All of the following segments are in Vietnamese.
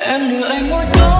em đưa anh ngôi tối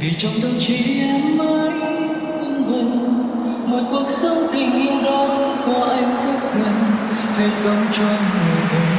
vì trong tâm trí em mãi phân vân một cuộc sống tình yêu đó có anh rất gần, hãy sống cho người thân.